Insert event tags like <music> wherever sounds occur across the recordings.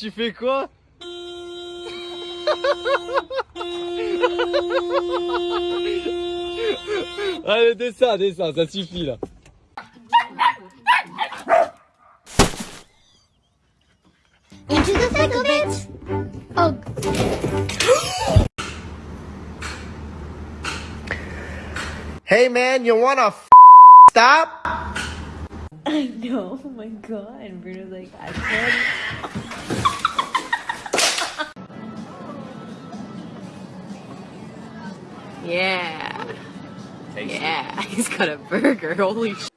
tu fais quoi <laughs> Allez, descends, descends, ça suffit là. Into the thick of it. Oh. Hey man, you wanna f- stop? I know. Oh my god. And Bruno's like, I could. Yeah. Yeah. <laughs> He's got a burger. Holy sh.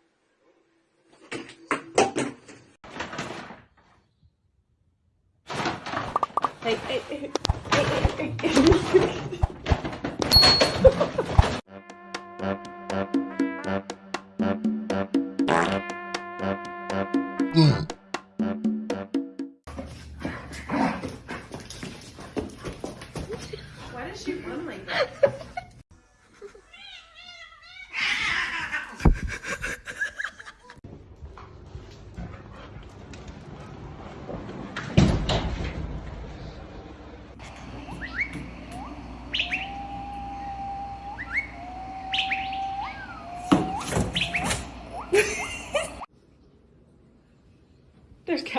Hey, hey, hey, hey, hey, hey. <laughs>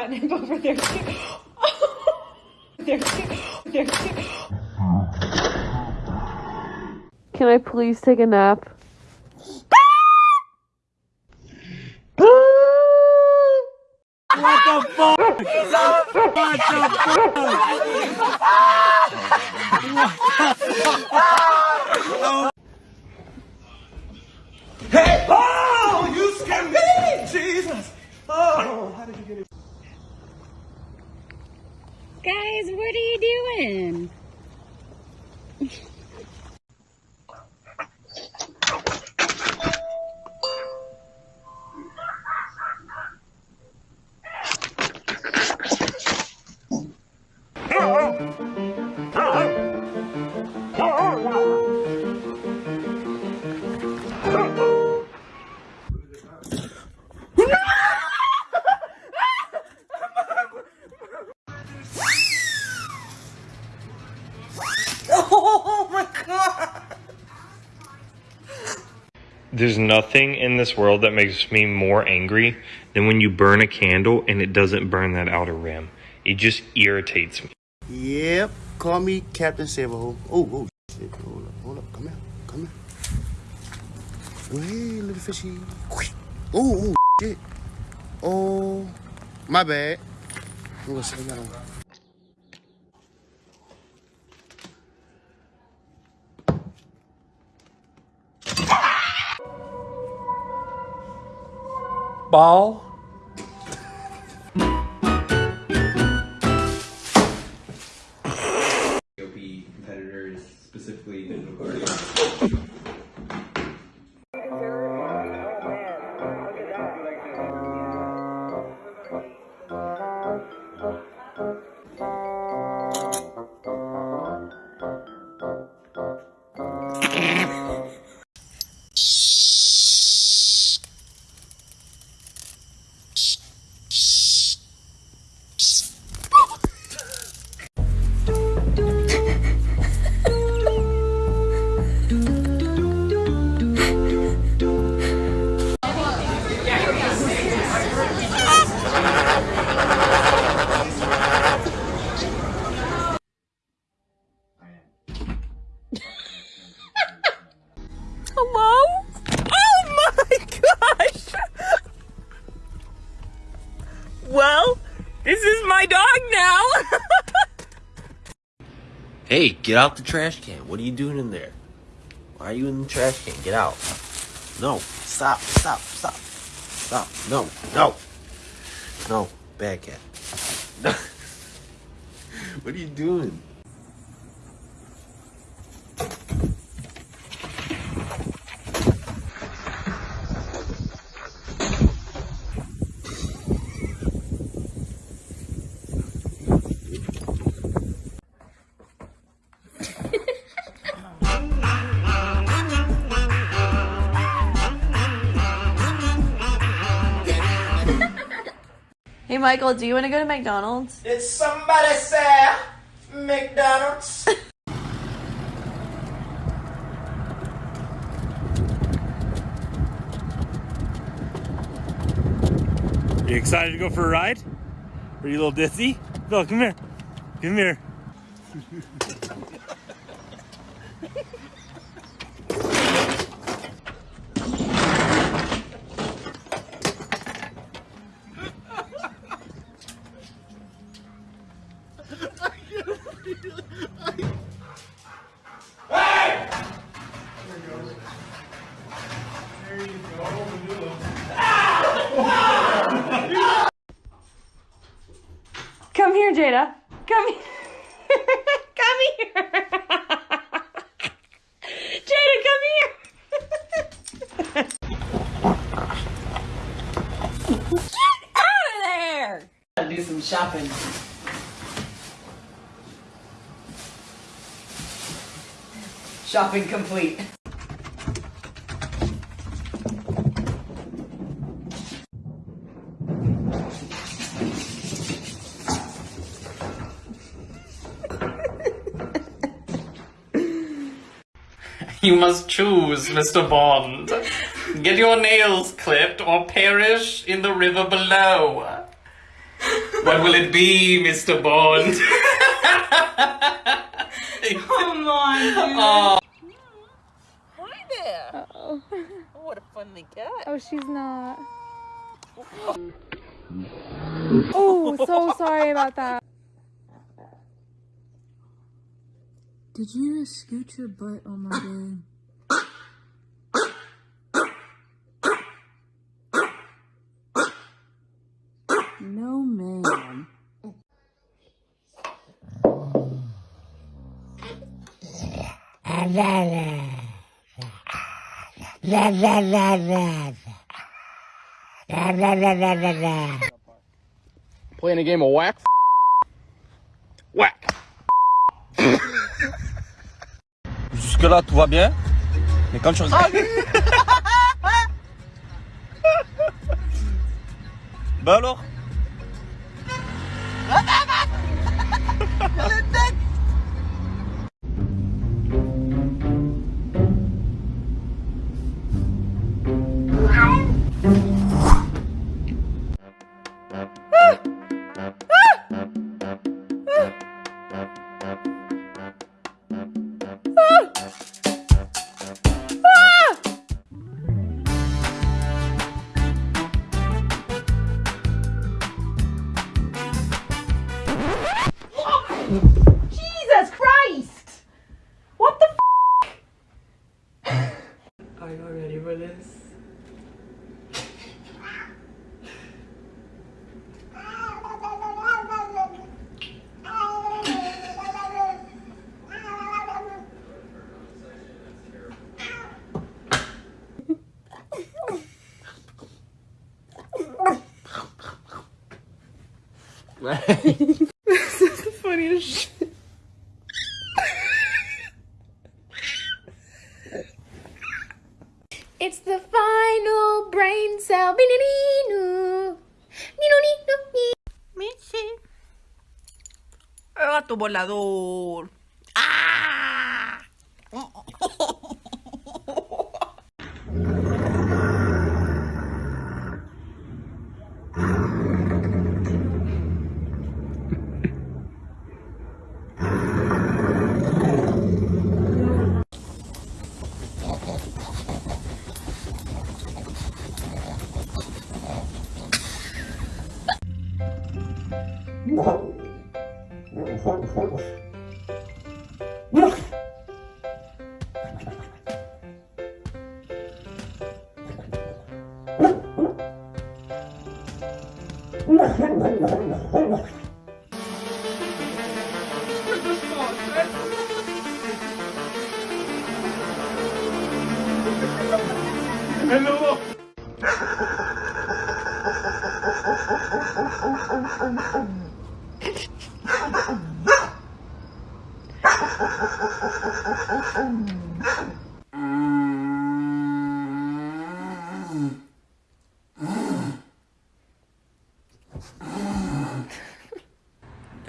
catnip over there too. there too. There too. Can I please take a nap? Oh, you scared me! Jesus! Oh, how did you get it? Guys, what are you doing? There's nothing in this world that makes me more angry than when you burn a candle and it doesn't burn that outer rim. It just irritates me. Yep, call me Captain Saberhole. Oh, oh, shit. Hold up, hold up. Come here, come here. Ahead, little fishy. Oh, oh, shit. Oh, my bad. Gonna on. Hey, get out the trash can. What are you doing in there? Why are you in the trash can? Get out. No. Stop. Stop. Stop. Stop. No. No. No. Bad cat. <laughs> what are you doing? Michael, do you want to go to McDonald's? Did somebody say McDonald's? <laughs> You excited to go for a ride? Are you a little dizzy? Phil, come here. Come here. Come here, Jada. Come here. come here. Jada, come here. Get out of there. do some shopping. Shopping complete. <laughs> You must choose, Mr. Bond. Get your nails clipped or perish in the river below. What will it be, Mr. Bond? <laughs> <laughs> Come on, dude. Oh. Hi there. Uh-oh. What a funny cat. Oh, she's not. Oh, so <laughs> sorry about that. Did you just scoot your butt on my <coughs> bed? Playing a game of whack. Whack. <laughs> Jusque-là, tout va bien. Mais quand tu regardes. <laughs> bah alors? This is the funniest shit. It's the final brain cell. Michi. El gato volador. Mm-hmm.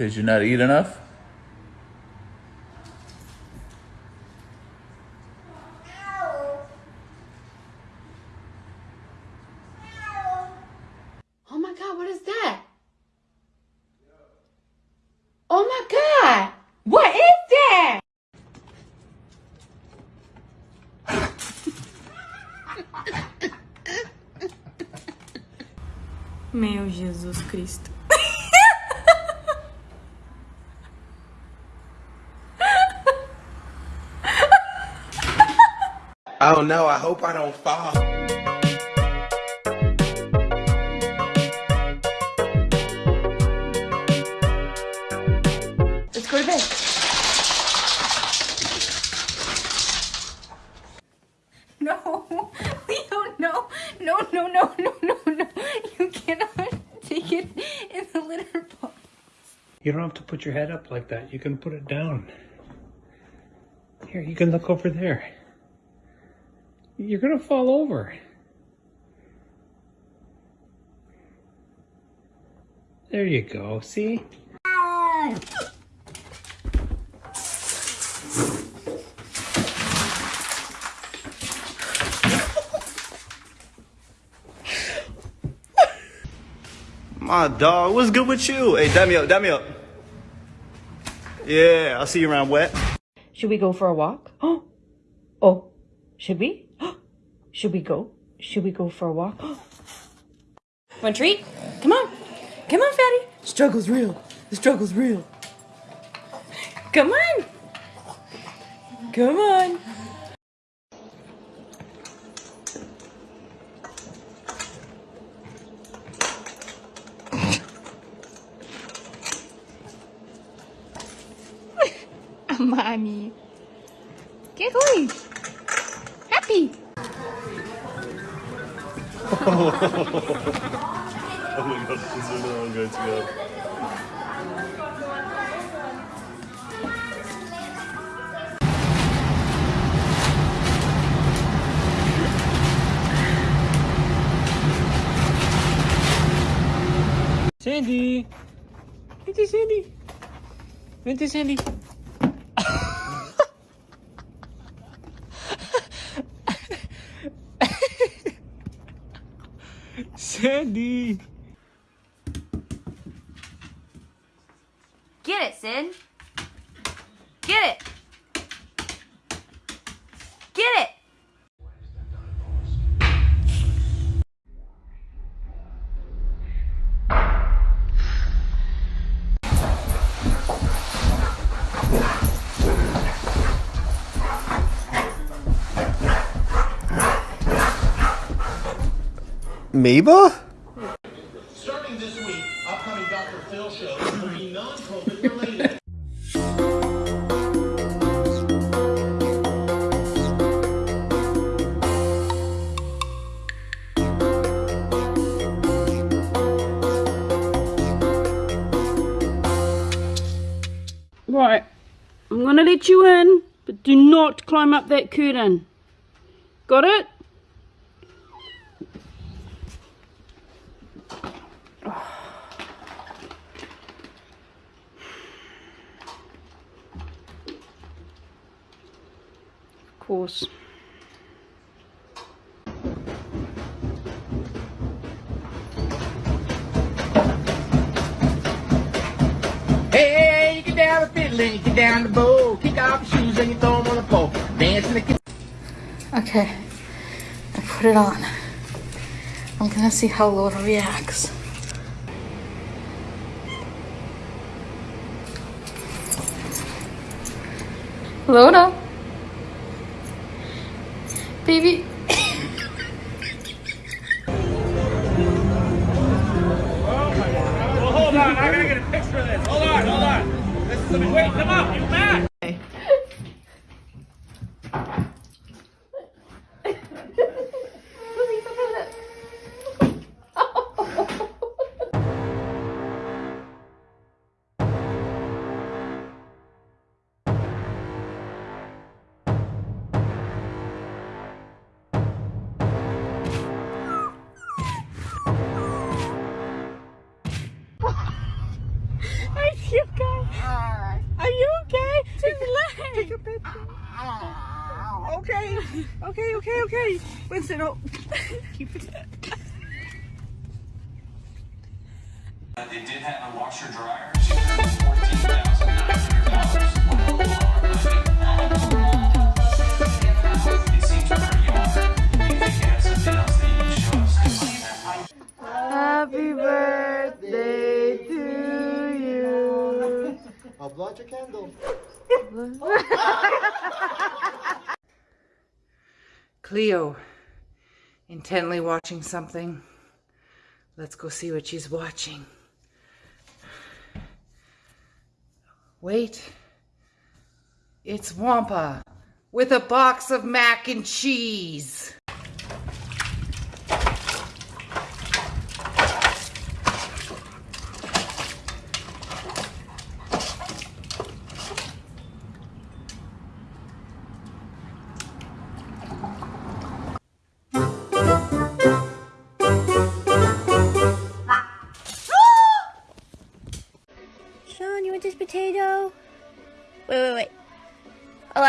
Did you not eat enough? Oh my god, what is that? Oh my god! What is that? Meu Jesus Cristo. Oh no, I hope I don't fall. Let's go to bed. No, <laughs> we don't know. no, no, no, no, no, no. You cannot take it in the litter box. You don't have to put your head up like that. You can put it down. Here, you can look over there. You're gonna fall over. There you go. See? My dog, what's good with you? Hey, dab me up, dab me up. Yeah, I'll see you around wet. Should we go for a walk? Oh, <gasps> oh, should we? Should we go? Should we go for a walk? <gasps> Want a treat? Come on, come on, fatty. Struggle's real. The struggle's real. Come on, come on. Oh my god, this is all going to go. Sandy! Vente, Sandy! Vente, Sandy! Sandy! Get it, Sid. Mabel? Starting this week, upcoming Dr. Phil shows will be non-COVID related. Right, I'm gonna let you in, but do not climb up that curtain. Got it? Course. Hey, you get down the fiddle and you get down the bow. Kick off your shoes and you throw them on the pole. Dance in the. Okay, I put it on. I'm gonna see how Laura reacts. Laura? Baby. Hold on. I gotta get a picture of this. Hold on, hold on. This is a, wait, come up. You back. Okay. Okay, okay, okay. Winston, oh. keep it. They did have a washer dryer. Fourteen thousand nine hundred dollars. It seems pretty hard. Do you think you have something else that you can show us? Happy birthday to you. I'll blow out your candle. <laughs> Cleo, intently watching something. Let's go see what she's watching. Wait. It's Wampa with a box of mac and cheese.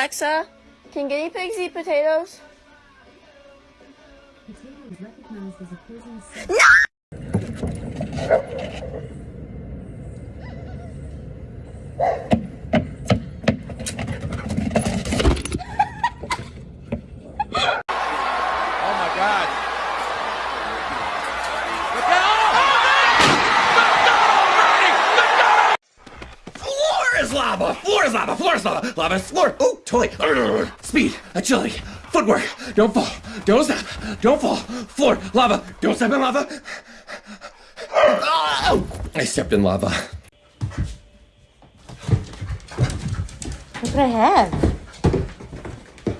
Alexa, can guinea pigs eat potatoes? Oh my god. Floor is lava! Floor is lava! Floor is lava! Lava is floor! Oh, toy! Speed, agility, footwork. Don't fall. Don't step. Don't fall. Floor, lava. Don't step in lava. Oh, I stepped in lava. Look what I have.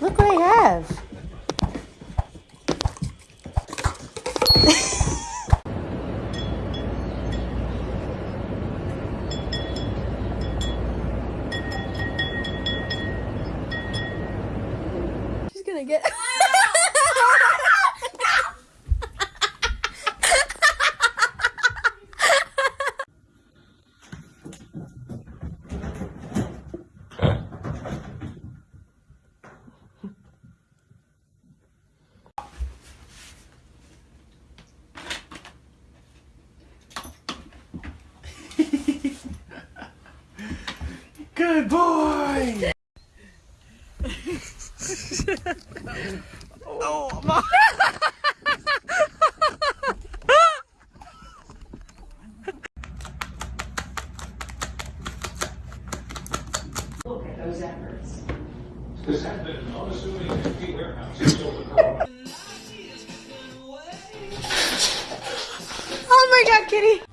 Look what I have. She's gonna get. Good boy! Oh, my. Look at those efforts. This has been an unassuming empty warehouse in Silver <laughs> Oh my god, kitty!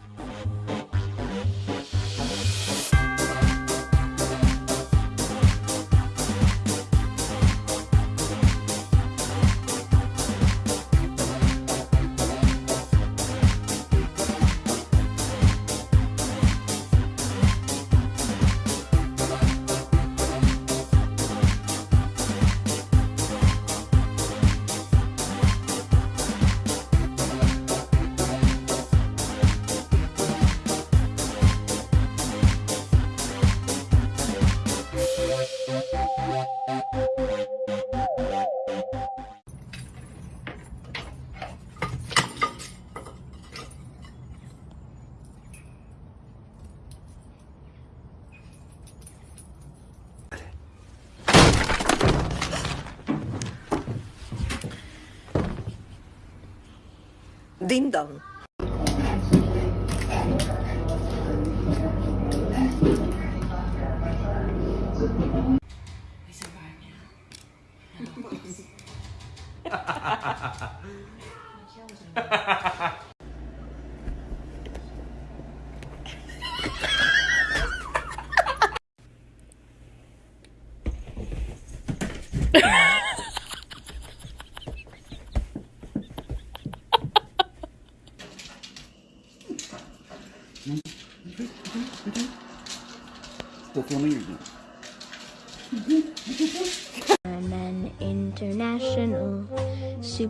Ding dong.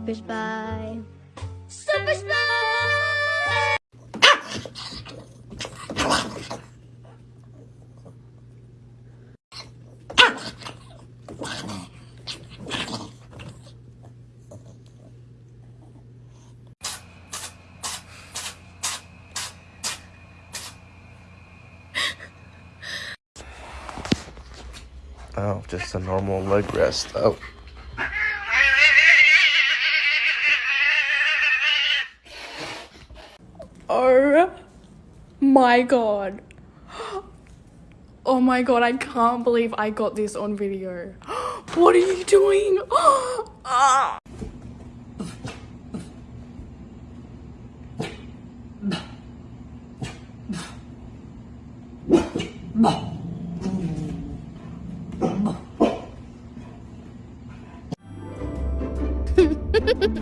Super Spy. Super Spy! Oh, just a normal leg rest. Oh. My god. <gasps> Oh my god, I can't believe I got this on video. <gasps> What are you doing? <gasps> Ah.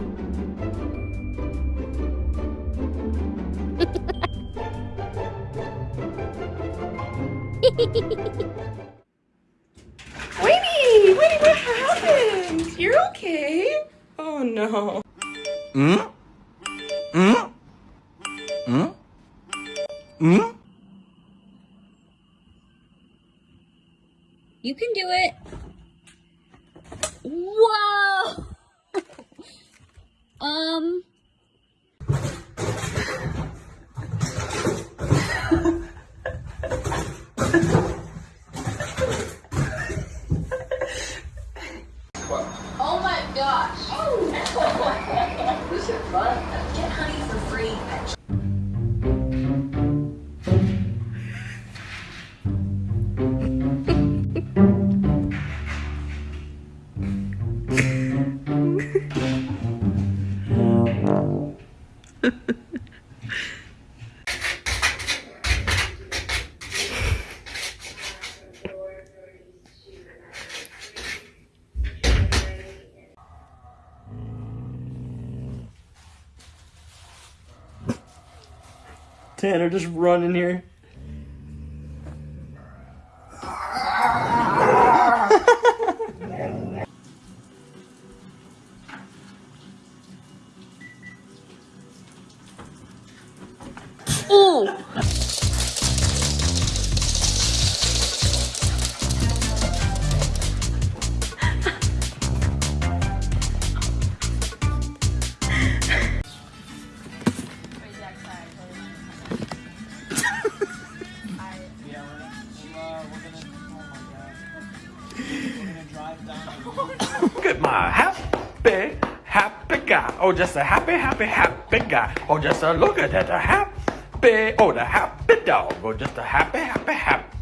<laughs> Wait, wait, what happened? You're okay? Oh no. Hmm? Hmm? Hmm? Hmm? You can do it. Tanner, just running here. <coughs> Look at my happy, happy guy. Oh, just a happy, happy, happy guy. Oh, just a look at that, a happy, oh, the happy dog. Oh, just a happy, happy, happy.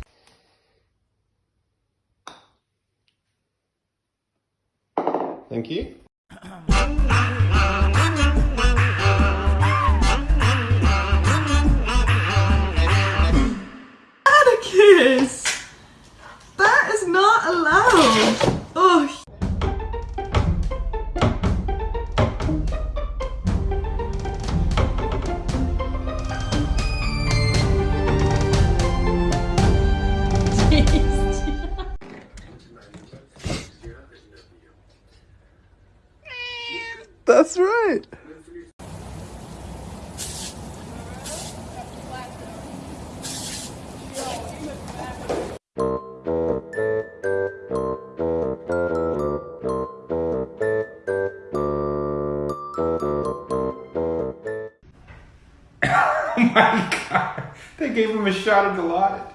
They gave him a shot of Dilaudid. Please,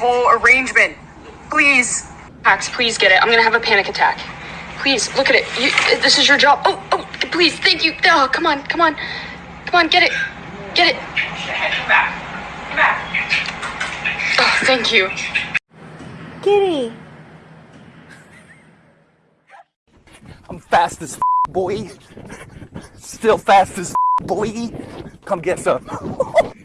whole arrangement. Please. Max, please get it. I'm gonna have a panic attack. Please, look at it. You, this is your job. Oh, oh, please, thank you. Oh, come on, come on. Come on, get it. Get it. Oh, thank you. Kitty. I'm fast as boy. Still fast as boy. Come get some. <laughs>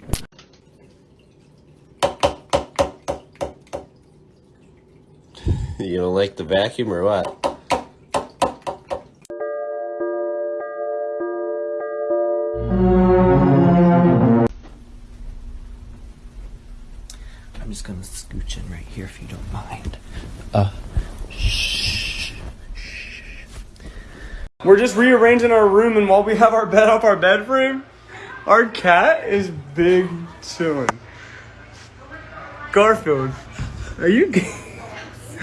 You don't like the vacuum or what? I'm just gonna scooch in right here if you don't mind. Uh, shh. We're just rearranging our room, and while we have our bed up our bed frame, our cat is big chilling. Garfield, are you g-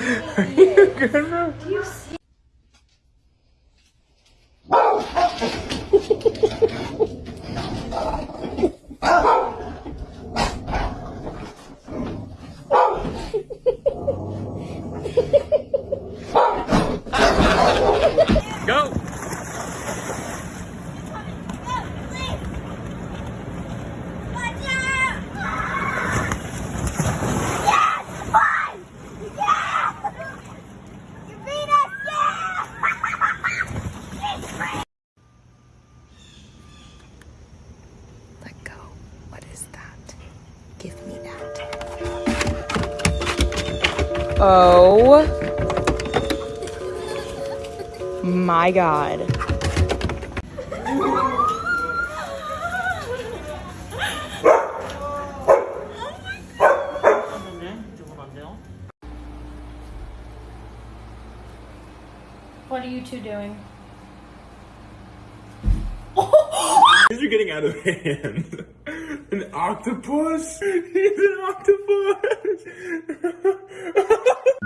<laughs> are you good, bro? God. What are you two doing? These are getting out of hand. An octopus? He's an octopus!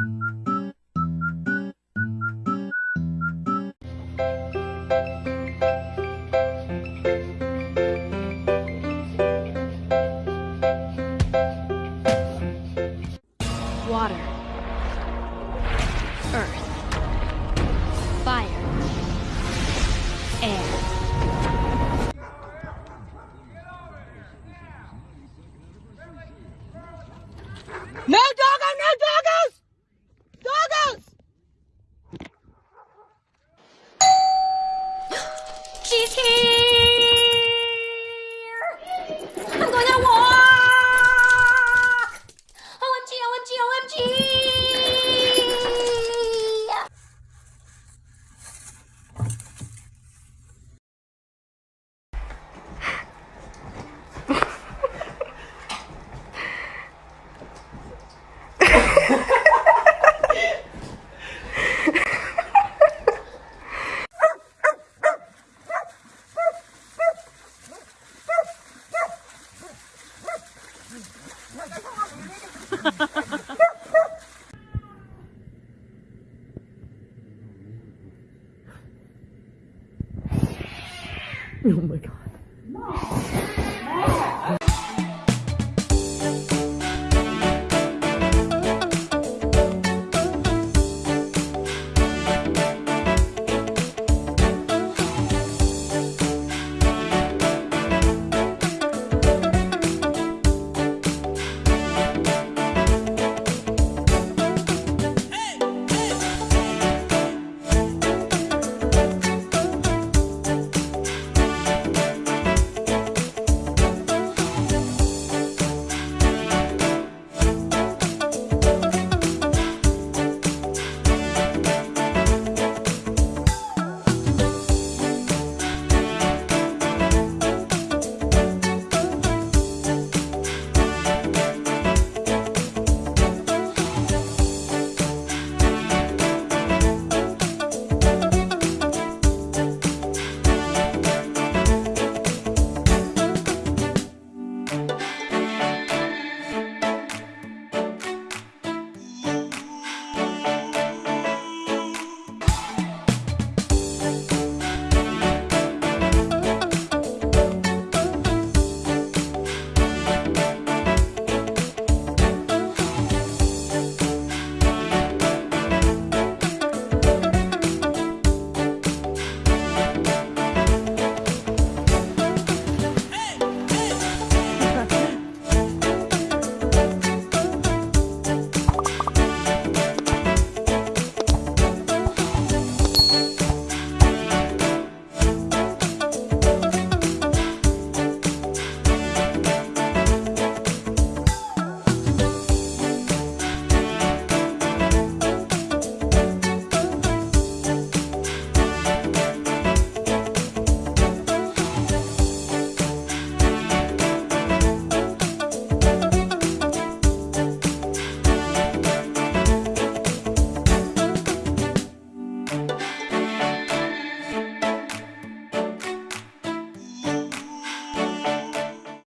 <laughs>